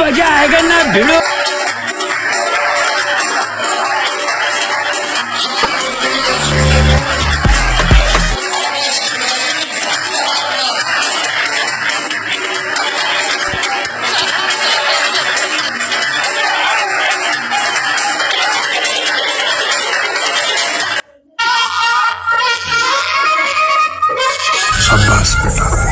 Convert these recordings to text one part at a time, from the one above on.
मज़ा आएगा ना भिड़ो बेटा।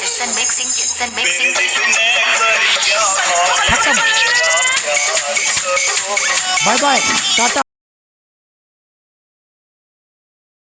and mixing, kiss and mixing, kiss and mixing. Bye bye. Tata.